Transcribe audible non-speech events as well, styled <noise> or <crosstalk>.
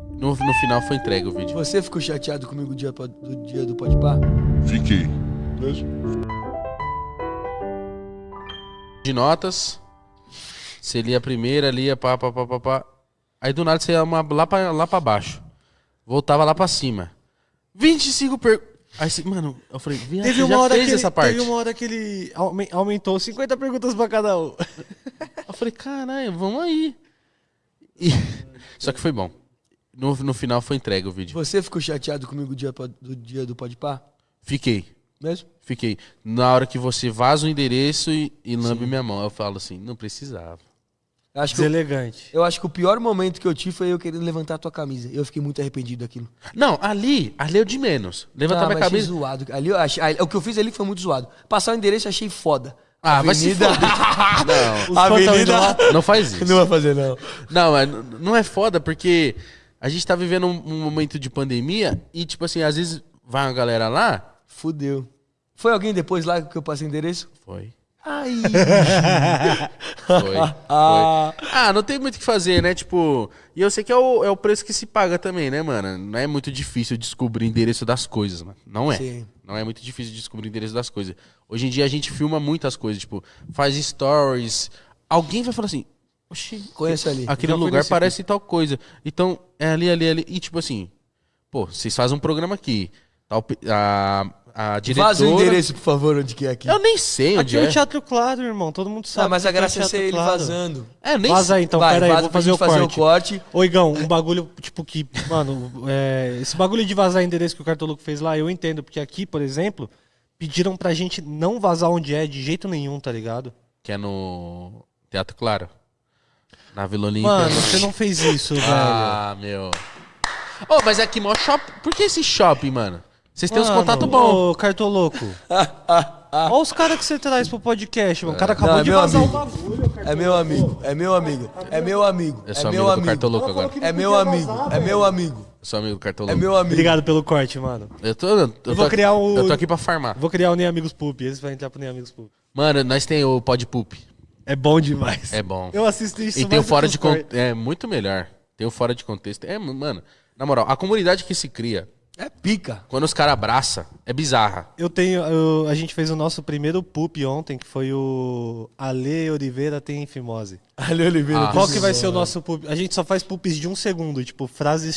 No, no final foi entregue o vídeo. Você ficou chateado comigo do dia, do dia do Pode Par? Fiquei. De notas. Você lia a primeira, lia pá, pá, pá, pá, pá. Aí do nada você ia uma, lá, pra, lá pra baixo. Voltava lá pra cima. 25 per... Aí você, mano, eu falei, viado, Teve uma, já hora fez que ele, essa parte. teve uma hora que ele aumen- aumentou 50 perguntas pra cada um. Eu falei, caralho, vamos aí. E- <laughs> Só que foi bom. No, no final foi entregue o vídeo. Você ficou chateado comigo do dia, do dia do Pode Par? Fiquei. Mesmo? Fiquei. Na hora que você vaza o endereço e, e lambe minha mão, eu falo assim, não precisava. Eu acho, que o, Deselegante. eu acho que o pior momento que eu tive foi eu querendo levantar a tua camisa. Eu fiquei muito arrependido daquilo. Não, ali, ali é o de menos. Levantar Ah, minha cabeça. zoado. Ali, eu achei, ali- o que eu fiz ali foi muito zoado. Passar o endereço eu achei foda. Ah, Avenida-. <laughs> Os Avenida- Não faz isso. <laughs> Não vai fazer, não. Não, mas não é foda porque a gente tá vivendo um, um momento de pandemia e, tipo assim, às vezes vai uma galera lá. Fudeu. Foi alguém depois lá que eu passei endereço? Foi. Ai. <laughs> Foi. foi. Ah, não tem muito o que fazer, né? Tipo, e eu sei que é o, é o preço que se paga também, né, mano? Não é muito difícil descobrir o endereço das coisas, mano. Não é. Sim. Não é muito difícil descobrir o endereço das coisas. Hoje em dia a gente filma muitas coisas, tipo, faz stories. Alguém vai falar assim, oxi, Conheço ali. aquele Já lugar parece tal coisa. Então, é ali, ali, ali. E tipo assim, pô, vocês fazem um programa aqui. Tal, pe- a, a diretora... Vaza o endereço, por favor, onde que é aqui. Eu nem sei onde Aqui é é. o Teatro Claro, irmão. Todo mundo sabe. Ah, mas a aqui é graça é ser ele Claro. vazando. É, nem Vaza aí, então, Vai, pera aí, vaza vou fazer, o, fazer corte. o corte. Ô, Igão, um bagulho, tipo, que, mano, é, esse bagulho de vazar endereço que o Cartoluco fez lá, eu entendo, porque aqui, por exemplo, pediram pra gente não vazar onde é de jeito nenhum, tá ligado? Que é no Teatro Claro. Na Vila Olímpia. Mano, você não fez isso, <laughs> velho. Ah, meu. Ô, mas é aqui, mó shopping. Por que esse shopping, mano? Vocês têm uns Mano, contatos bons. Ô, Cartoloco. <laughs> Olha os caras que você traz pro podcast, mano. O cara acabou Não, é de meu vazar amigo. o bagulho, cara. É meu amigo, é meu amigo, é meu amigo. Eu sou é amigo meu do amigo. Cartoloco agora. É meu amigo, é meu amigo. Eu sou amigo do É meu amigo. Obrigado pelo corte, mano. Eu tô, eu, tô vou aqui- criar o- Eu tô aqui pra farmar. Vou criar o Nem Amigos Poop. Esse vai entrar pro Nem Amigos Poop. Mano, nós tem o Pod Poop. É bom demais. É bom. Eu assisto isso E tem o fora de contexto. É muito melhor. Tem o fora de contexto. É, mano, na moral, a comunidade que se cria, É pica. quando os caras abraçam, é bizarra. Eu tenho. eu- a gente fez o nosso primeiro poop ontem, que foi o Ale Oliveira tem fimose. Ali Oliveira. Ah. Qual que vai ser o nosso poop? A gente só faz poops de um segundo, tipo, frases